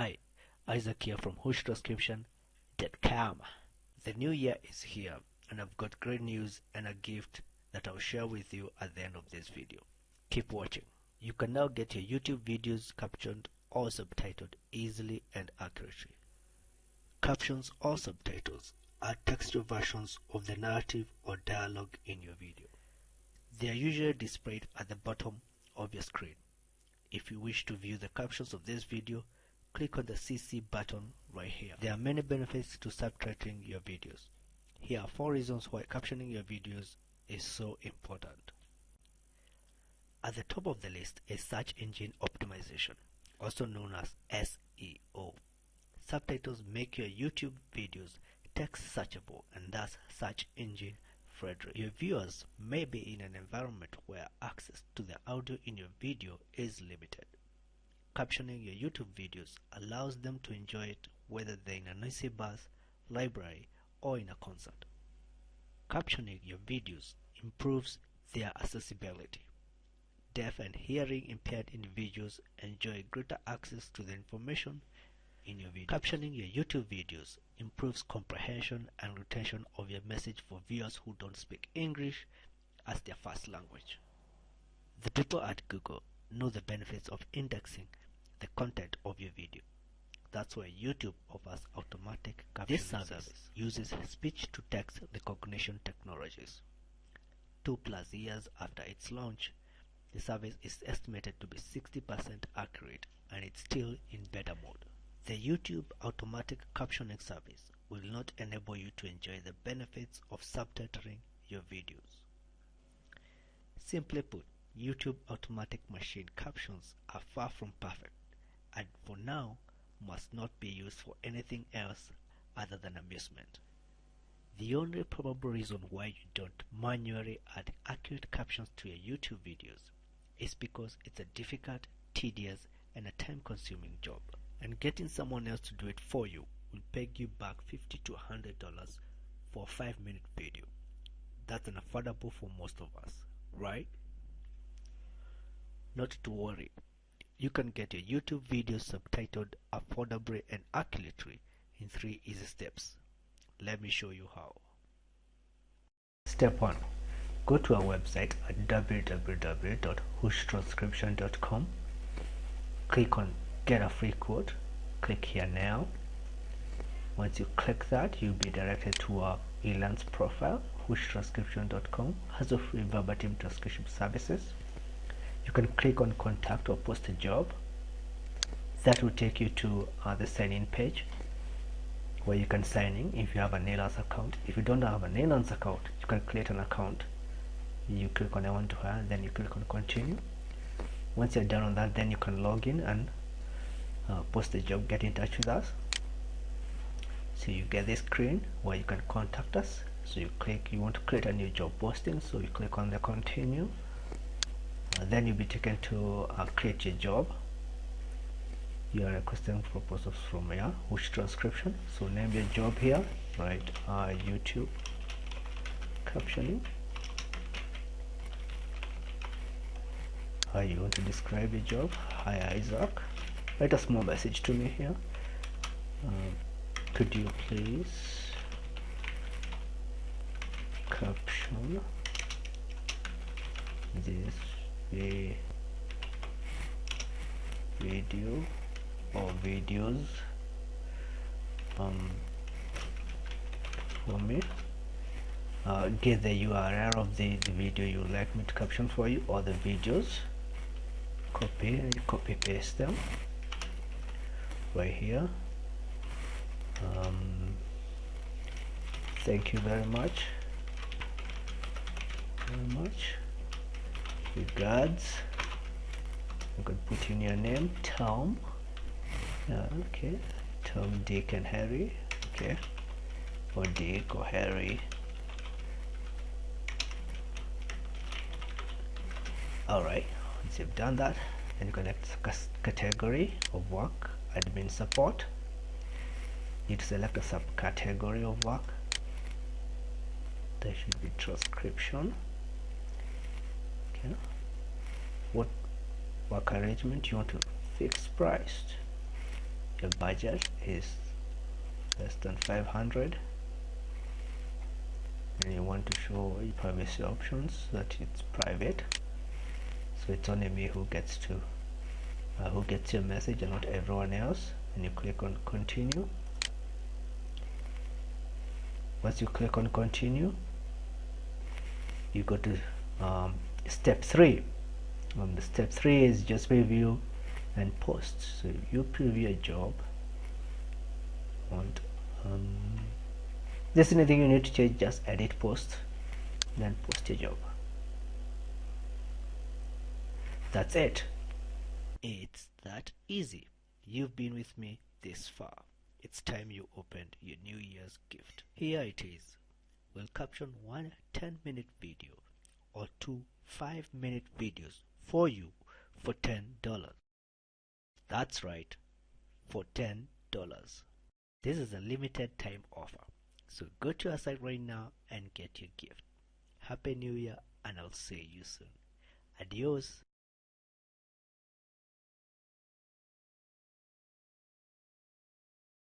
Hi, Isaac here from whooshtranscription.com. The new year is here and I've got great news and a gift that I'll share with you at the end of this video. Keep watching. You can now get your YouTube videos captioned or subtitled easily and accurately. Captions or subtitles are textual versions of the narrative or dialogue in your video. They are usually displayed at the bottom of your screen. If you wish to view the captions of this video, click on the CC button right here. There are many benefits to subtitling your videos. Here are 4 reasons why captioning your videos is so important. At the top of the list is search engine optimization, also known as SEO. Subtitles make your YouTube videos text searchable and thus search engine friendly. Your viewers may be in an environment where access to the audio in your video is limited. Captioning your YouTube videos allows them to enjoy it whether they're in a noisy bus, library, or in a concert. Captioning your videos improves their accessibility. Deaf and hearing impaired individuals enjoy greater access to the information in your video. Captioning your YouTube videos improves comprehension and retention of your message for viewers who don't speak English as their first language. The people at Google know the benefits of indexing the content of your video. That's why YouTube offers automatic captioning This service, service uses speech-to-text recognition technologies. Two plus years after its launch, the service is estimated to be 60% accurate and it's still in beta mode. The YouTube automatic captioning service will not enable you to enjoy the benefits of subtitling your videos. Simply put, YouTube automatic machine captions are far from perfect and for now must not be used for anything else other than amusement. The only probable reason why you don't manually add accurate captions to your YouTube videos is because it's a difficult, tedious, and a time-consuming job. And getting someone else to do it for you will pay you back 50 to $100 for a 5-minute video. That's unaffordable for most of us, right? Not to worry, you can get your YouTube videos subtitled affordably and accurately in three easy steps. Let me show you how. Step 1. Go to our website at www.whooshtranscription.com. Click on Get a Free Quote. Click here now. Once you click that, you'll be directed to our Elance profile. Whooshtranscription.com has a free verbatim transcription services you can click on contact or post a job. That will take you to uh, the sign in page where you can sign in if you have a Elance account. If you don't have a Elance account you can create an account. You click on I want to hire then you click on continue. Once you're done on that then you can log in and uh, post a job get in touch with us. So you get this screen where you can contact us. So you click you want to create a new job posting so you click on the continue then you'll be taken to uh, create a job. You are requesting proposals from here Whoosh Transcription? So name your job here right uh, YouTube. Captioning how you want to describe your job? Hi Isaac. Write a small message to me here. Uh, could you please caption this a video or videos um, for me. Uh, get the URL of the, the video you like me to caption for you or the videos. Copy and copy paste them right here. Um, thank you very much. Very much regards you could put in your name Tom. Uh, okay. Tom Dick and Harry. Okay. Or Dick or Harry. Alright once you've done that then you select category of work admin support. You select a subcategory of work. There should be transcription okay what work arrangement you want to fix priced your budget is less than 500 and you want to show privacy options that it's private. So it's only me who gets to uh, who gets your message and not everyone else. And you click on continue. Once you click on continue you go to um, step three. Um, the step three is just review and post. So you preview a job and um, there's anything you need to change just edit post then post your job. That's it. It's that easy. You've been with me this far. It's time you opened your new year's gift. Here it is. We'll caption one 10 minute video or two 5 minute videos for you for $10 that's right for $10 this is a limited time offer. So go to our site right now and get your gift. Happy new year and i'll see you soon. Adios